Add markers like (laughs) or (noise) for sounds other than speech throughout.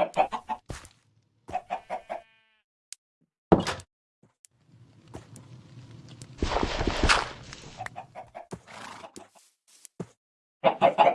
Ha ha ha.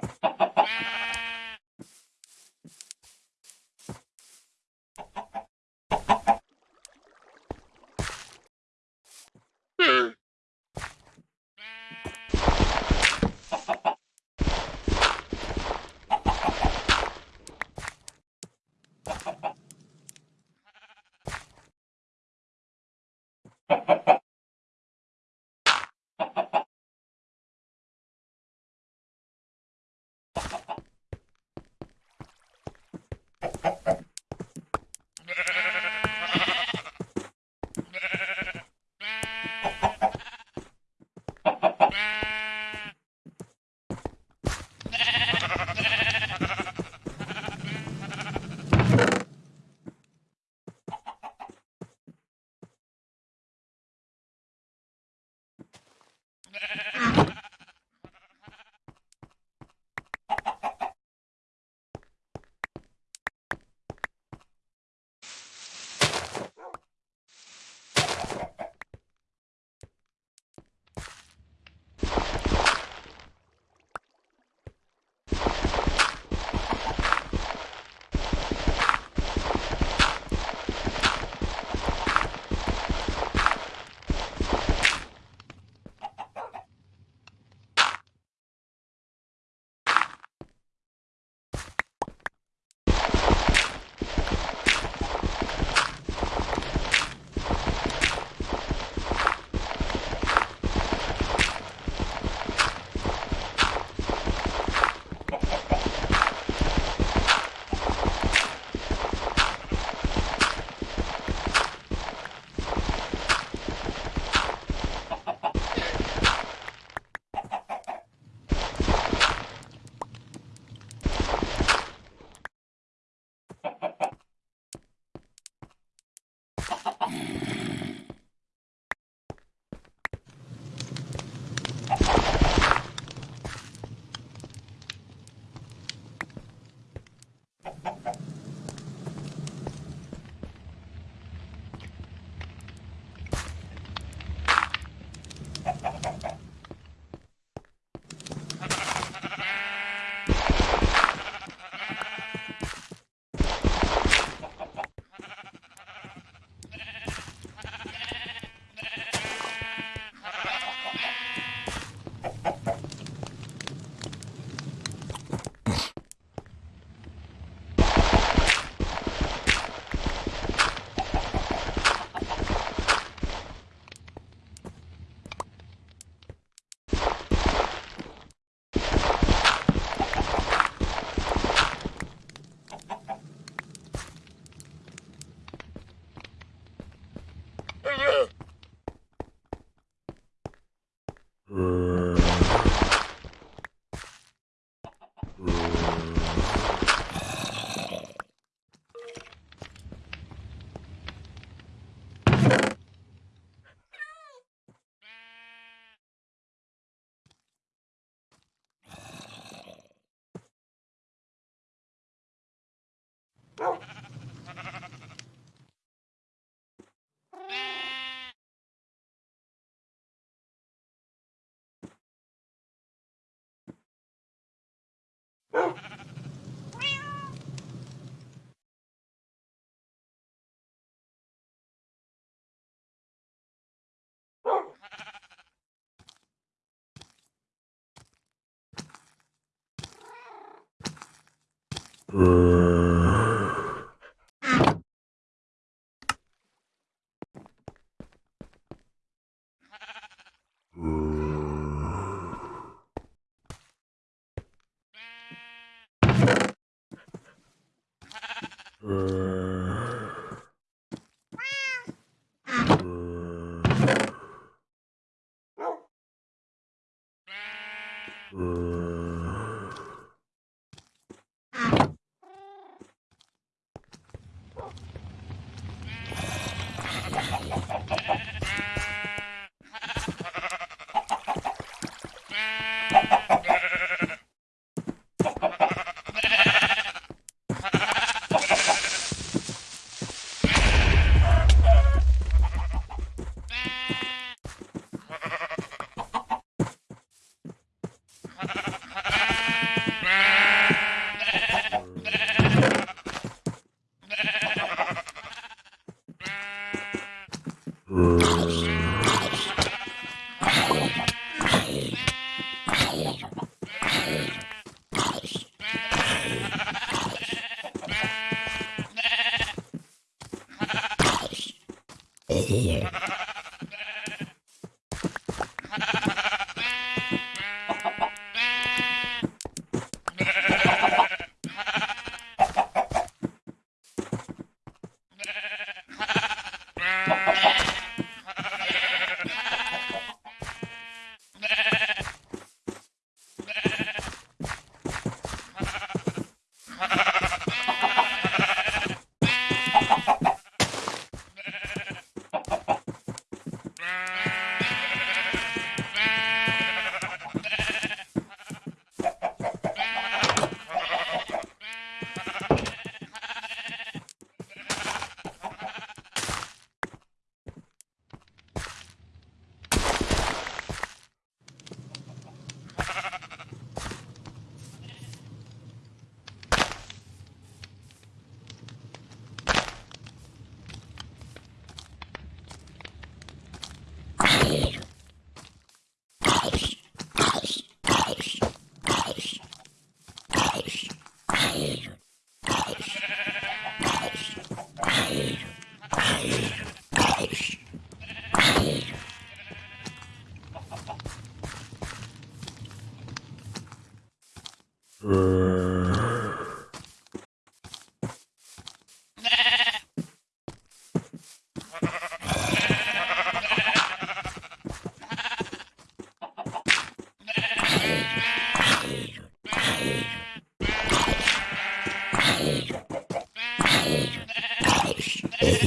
Here.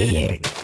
Ayer.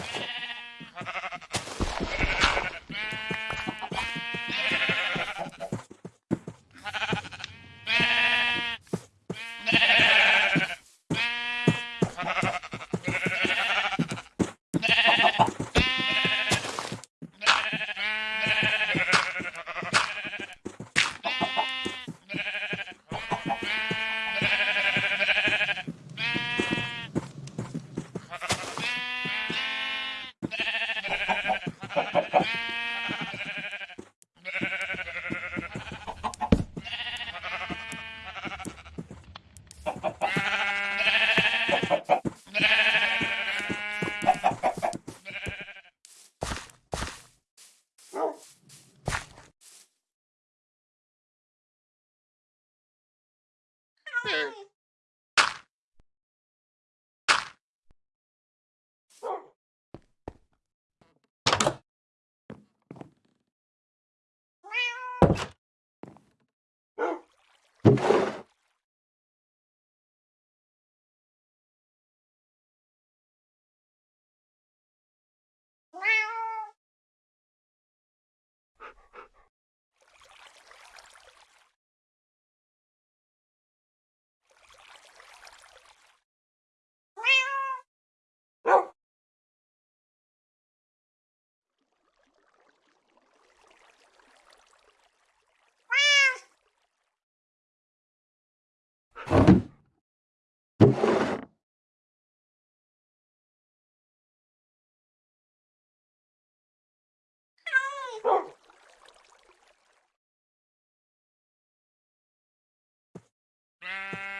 Bye. (laughs)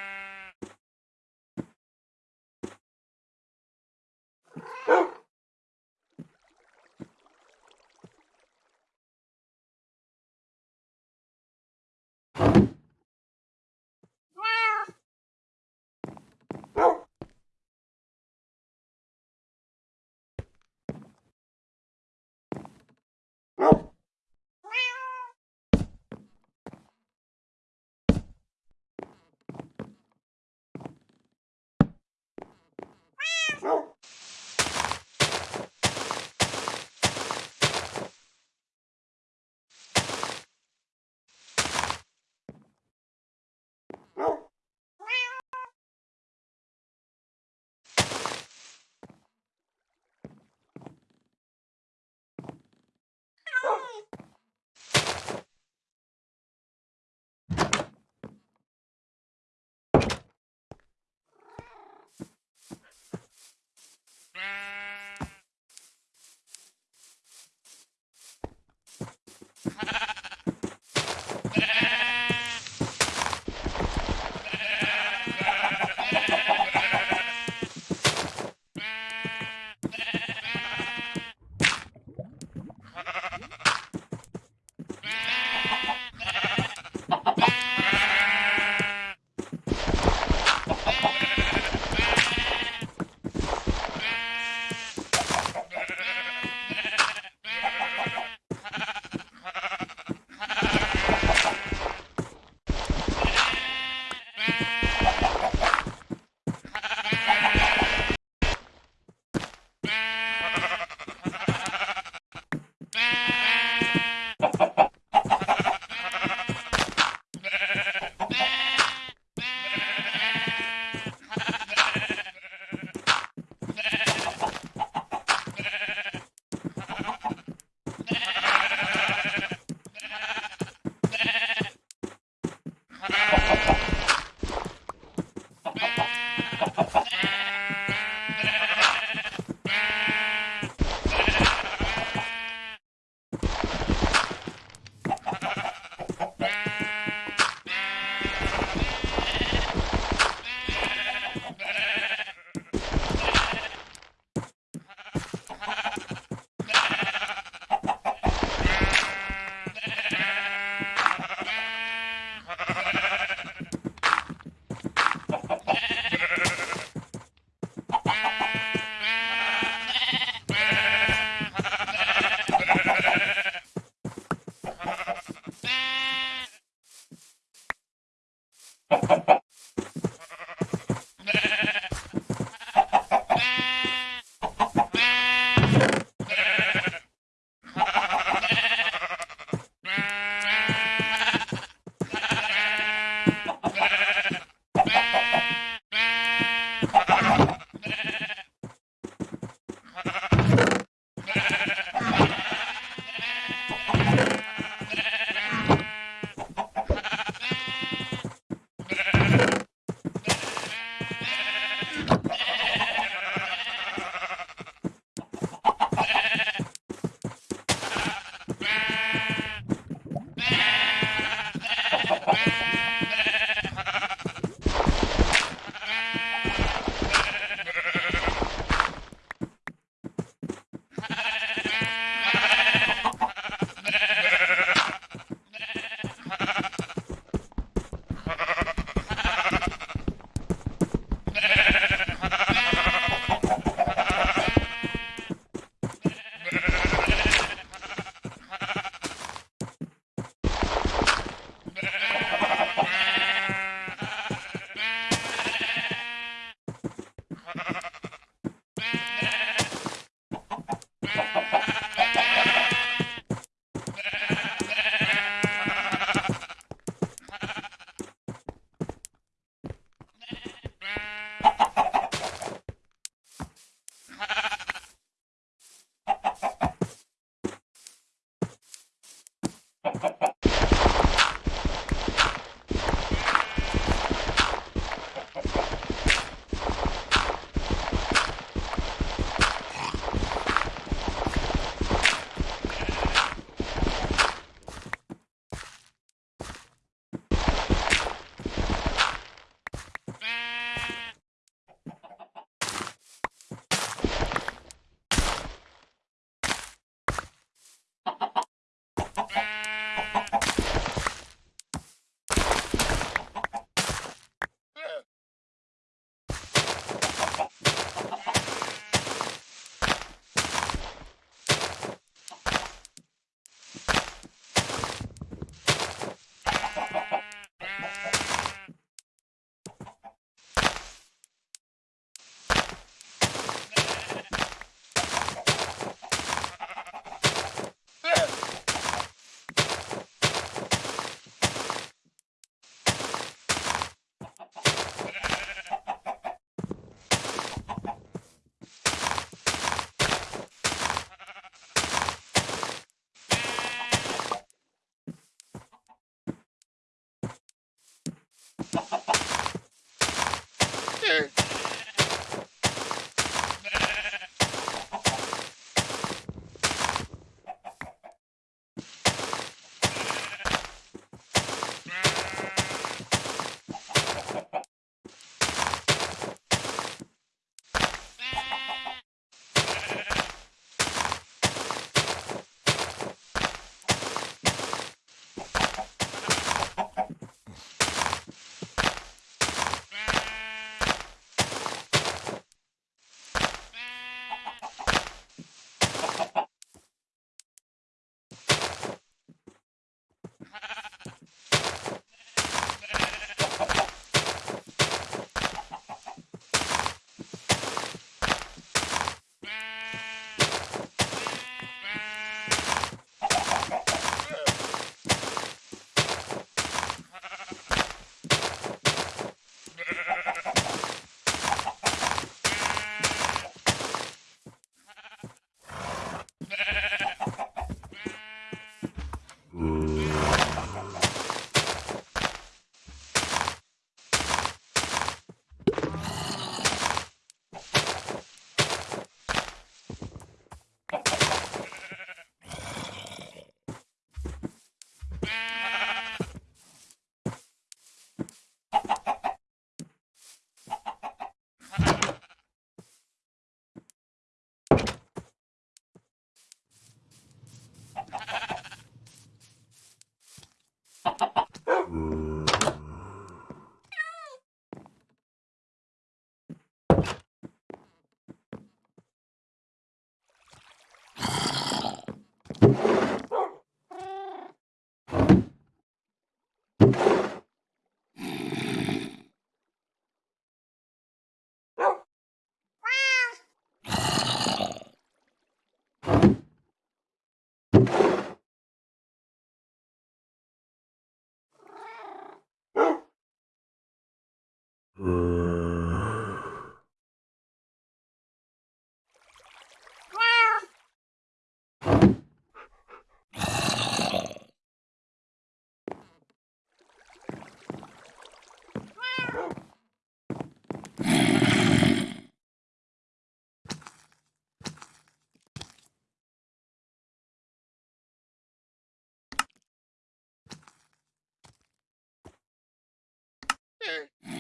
okay.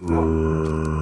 うん。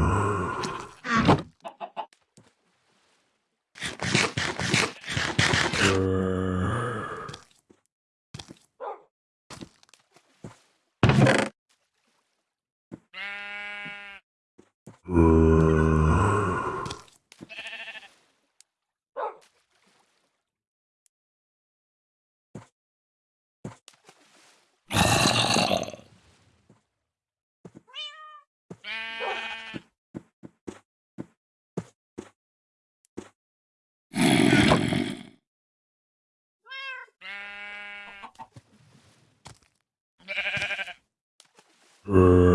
Here.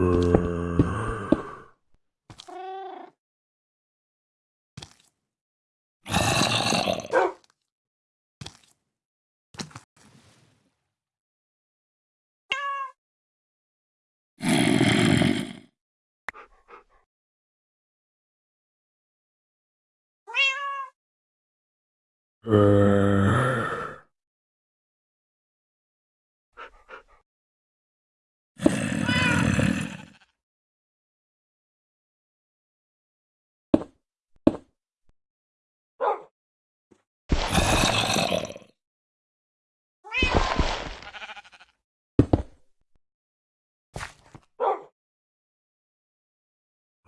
Uh...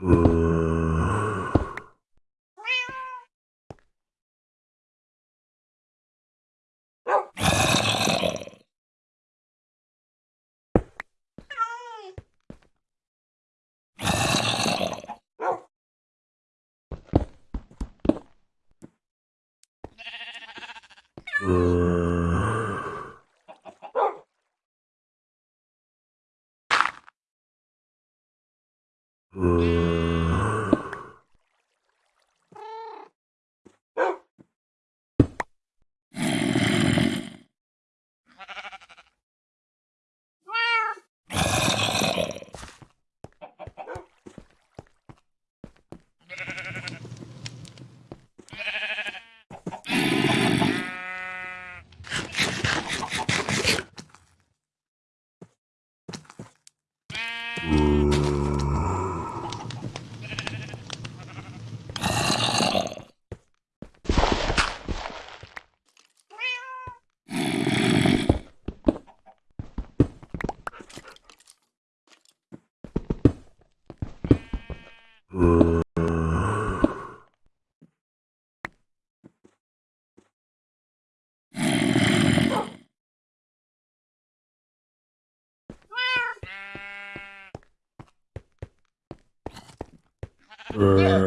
Mm. yeah.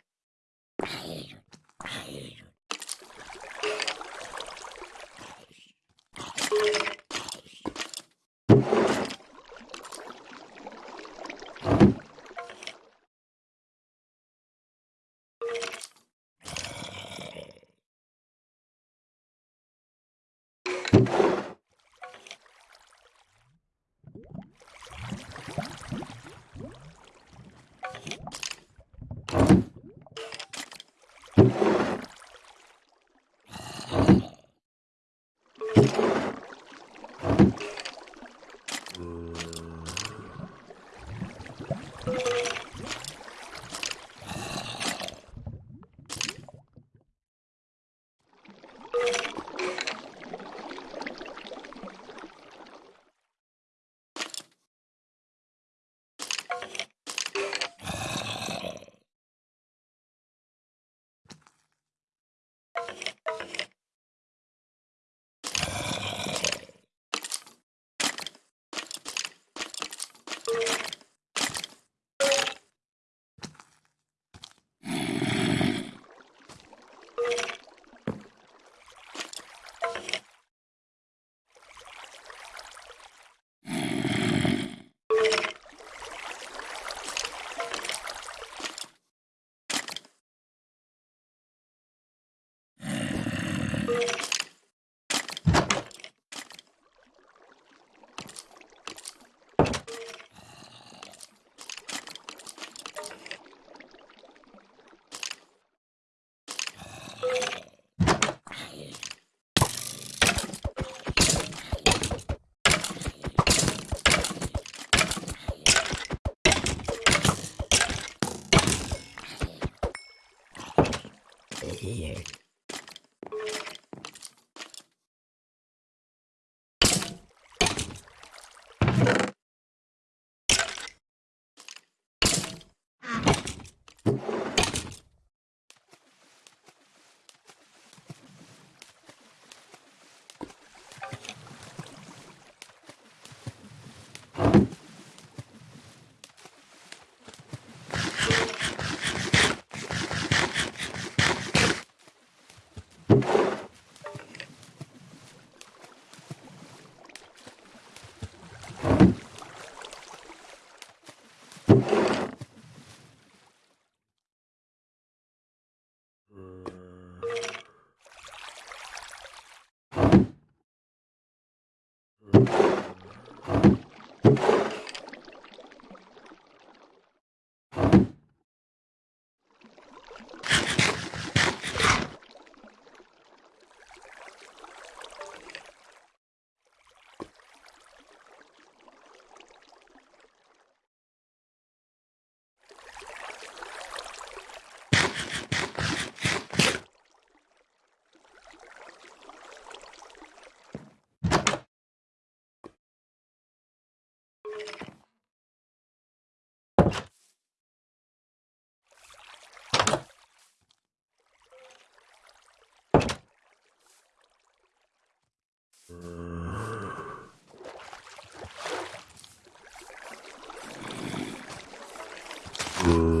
good.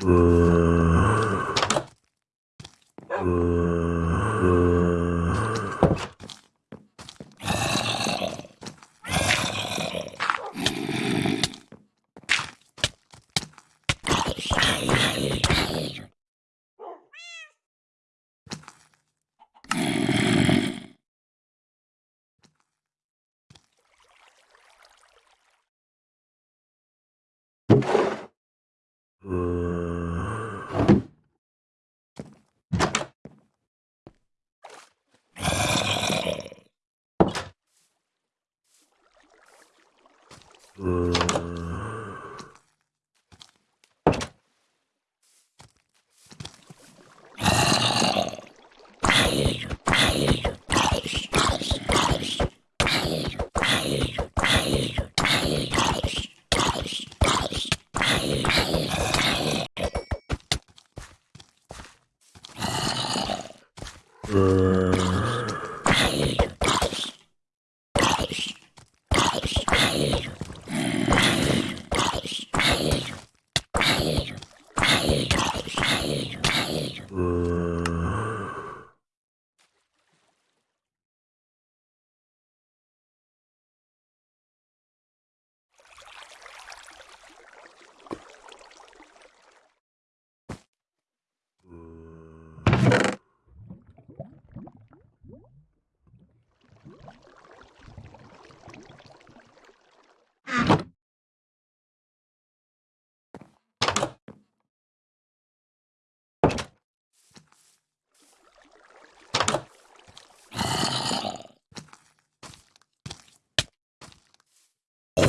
Mm.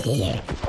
Here.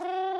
Brrr. (laughs)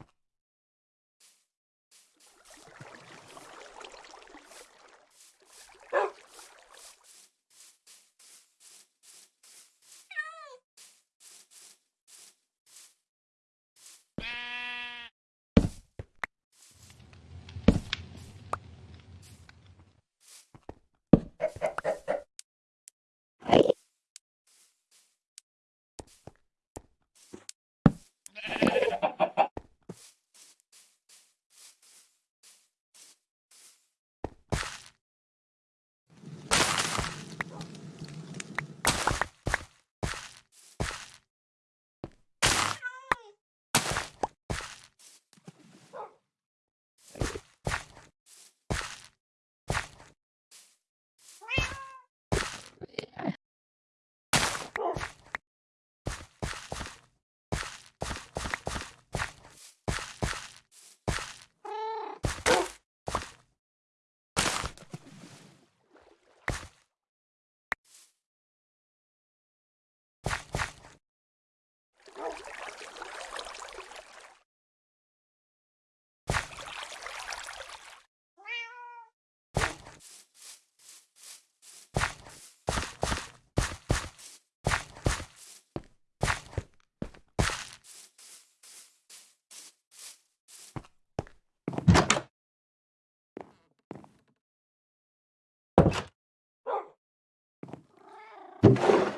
you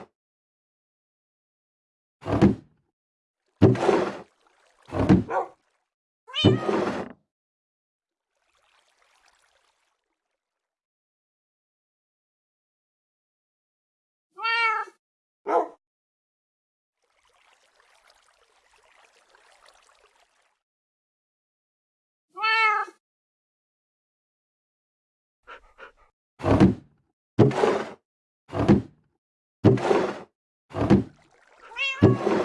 you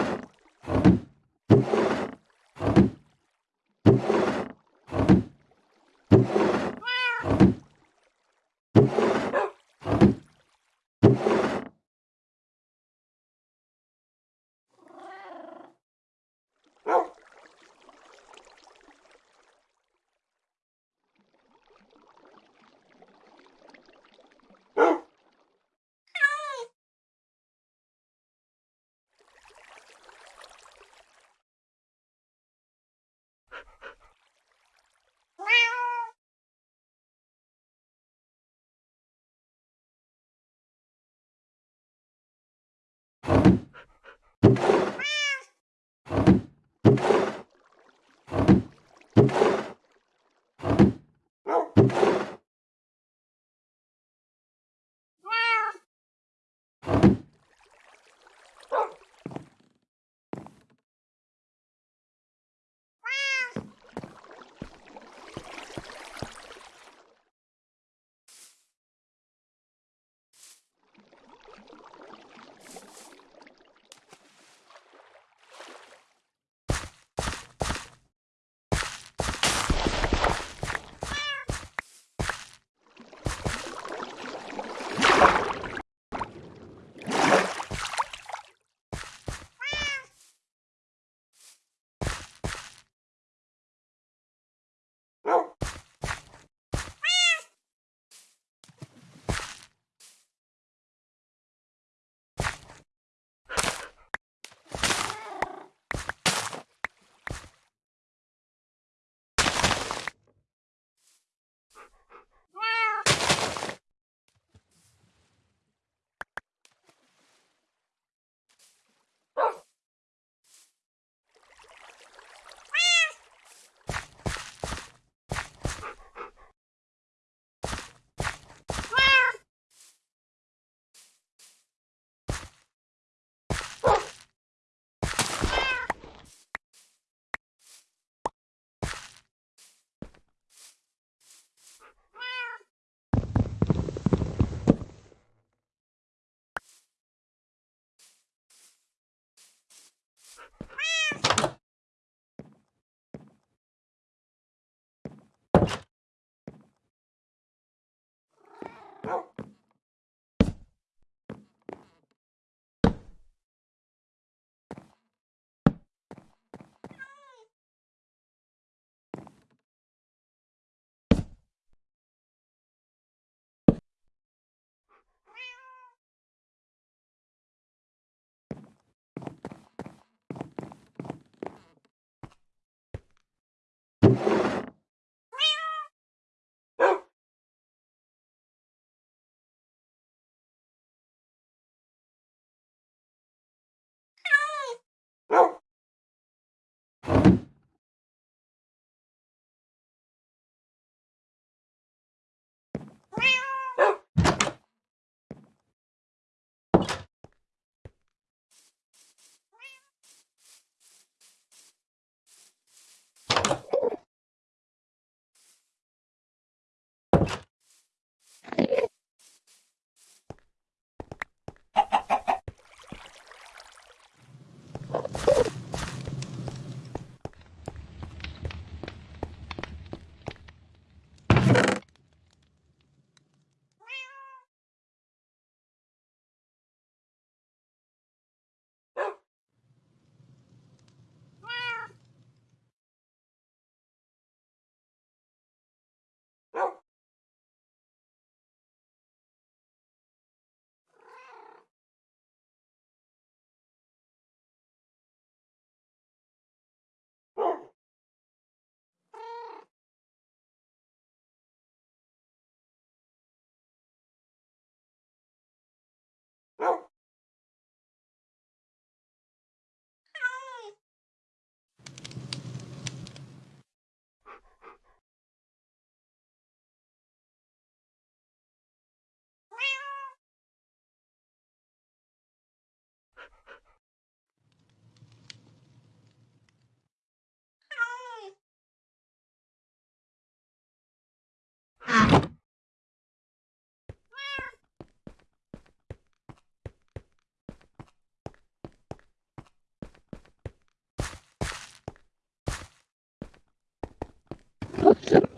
ん?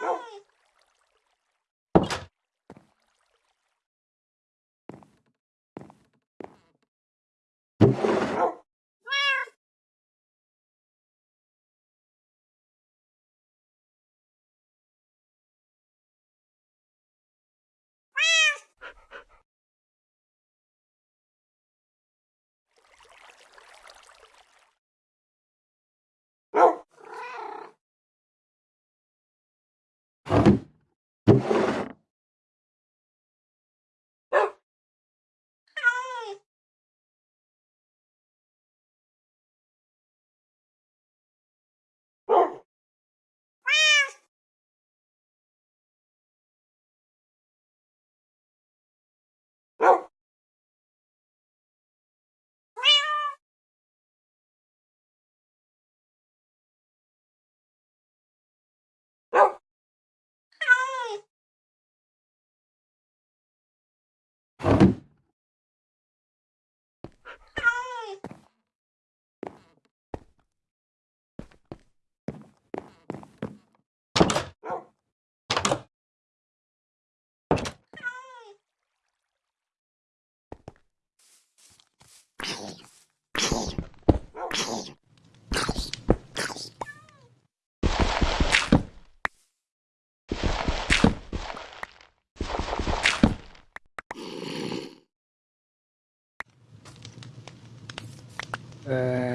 Não. you. Uh...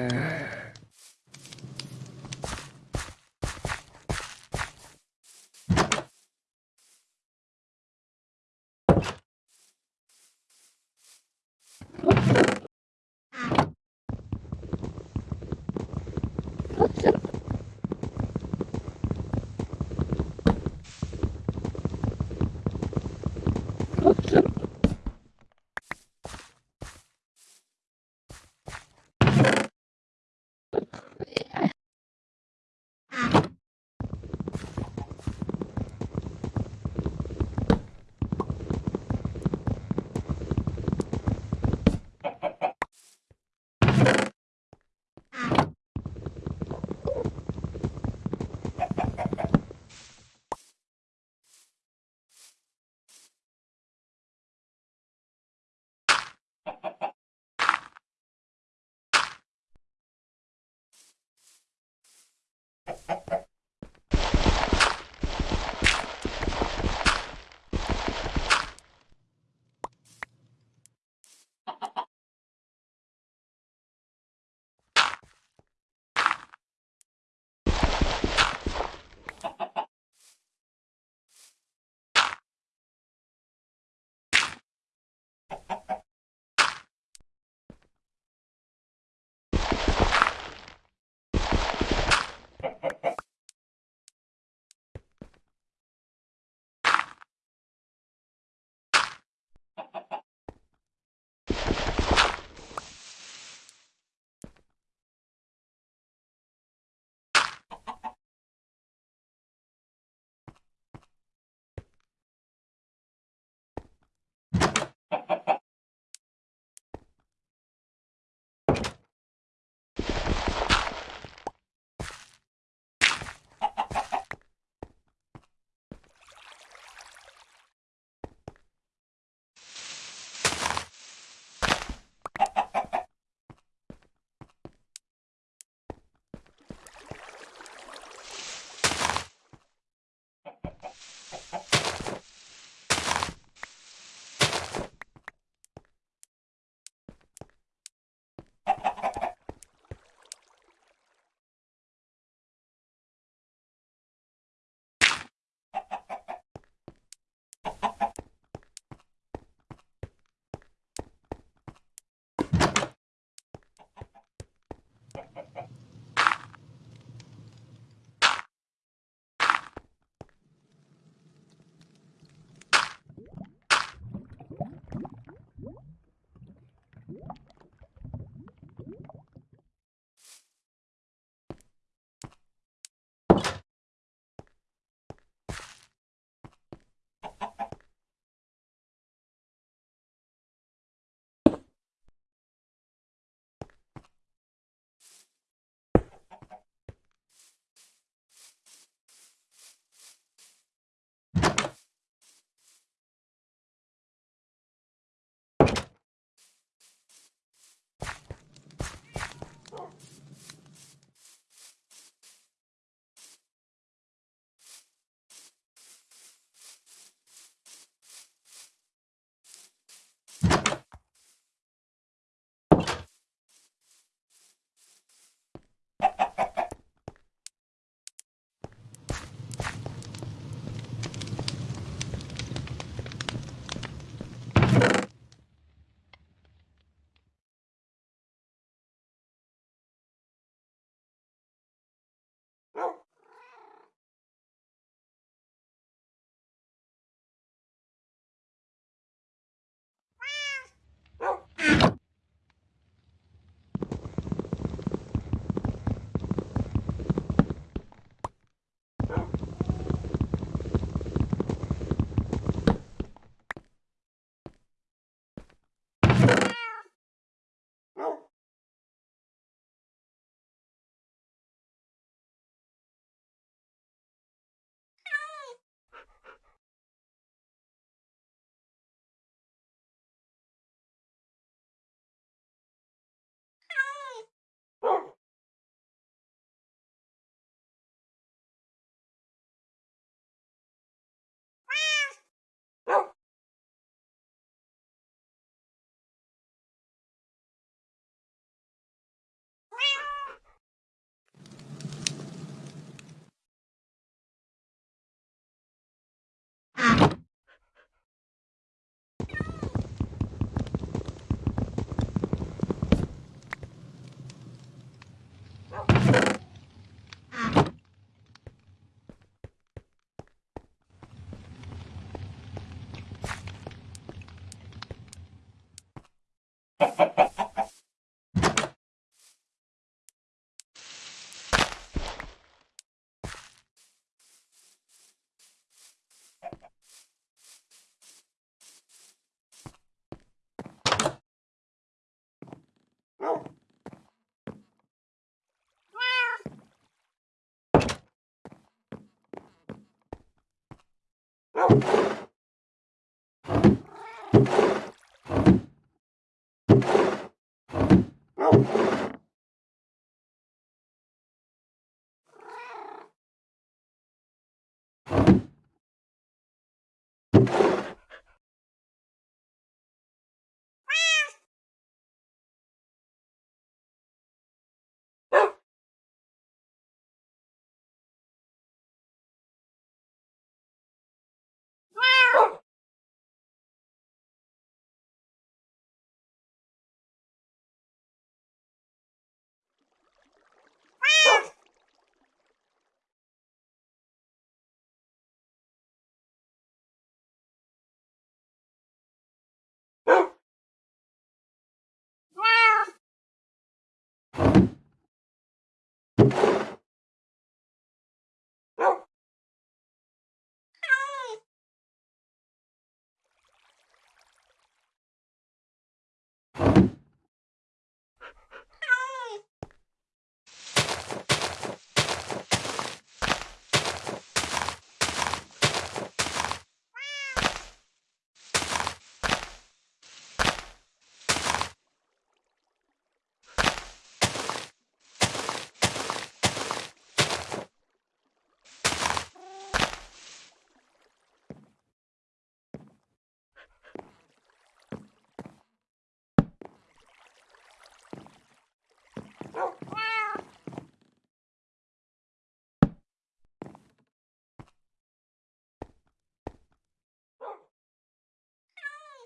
you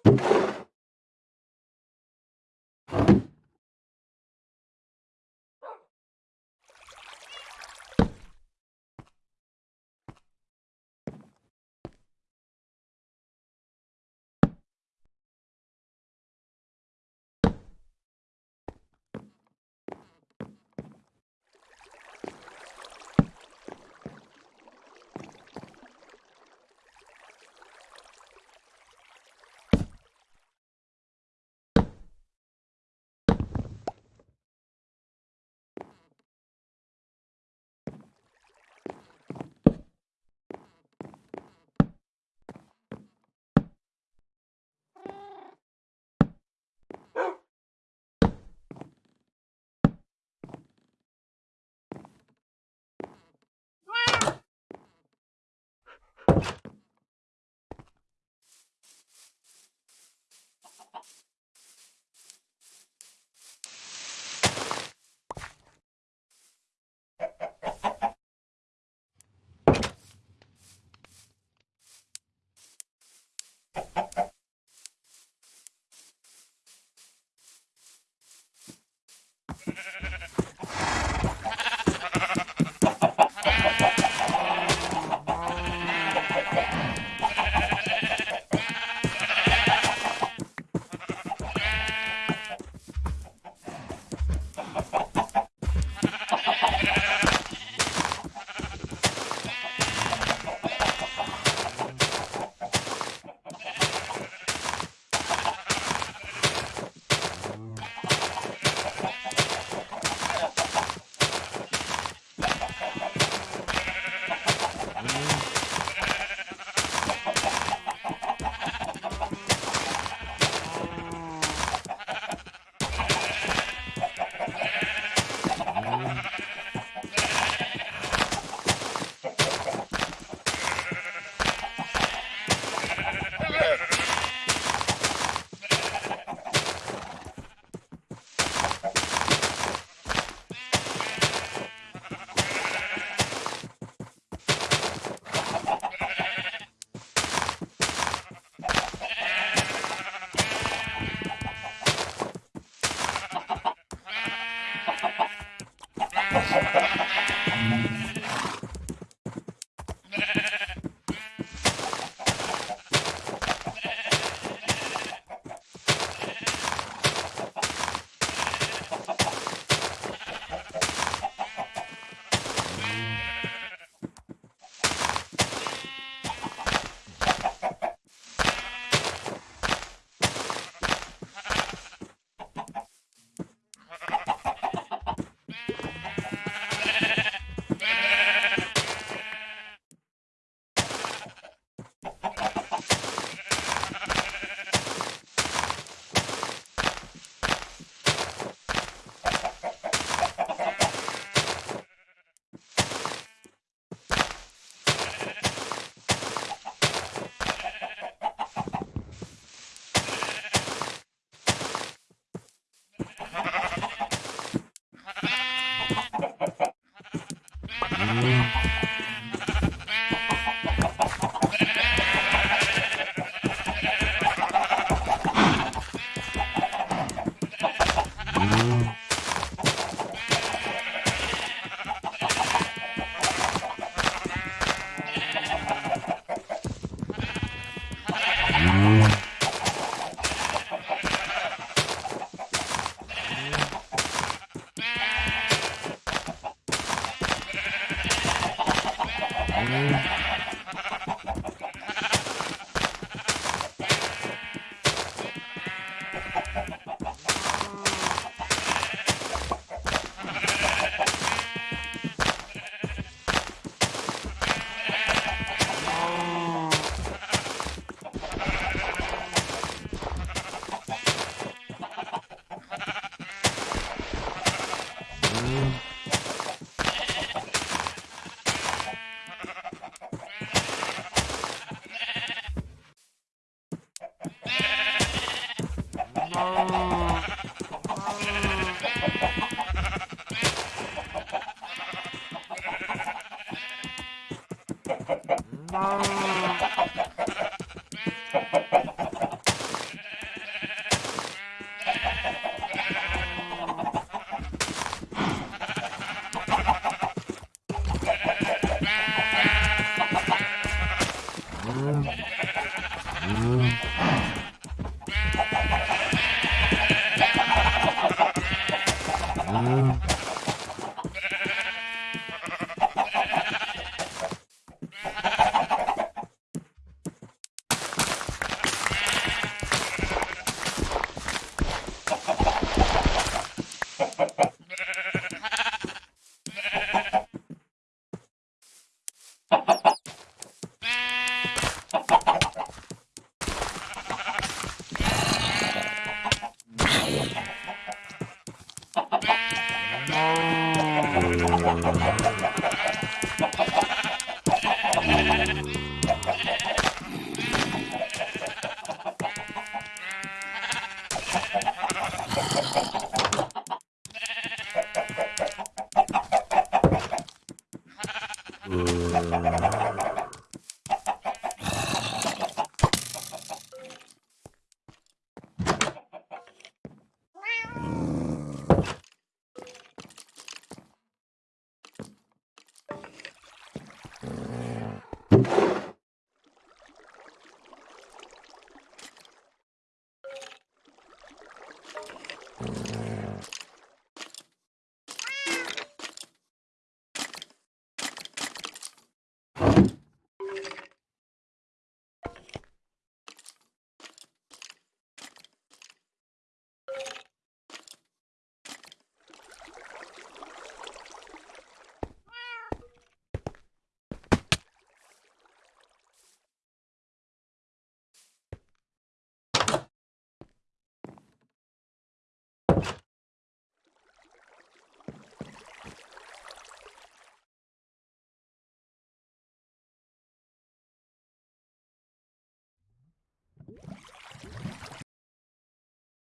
you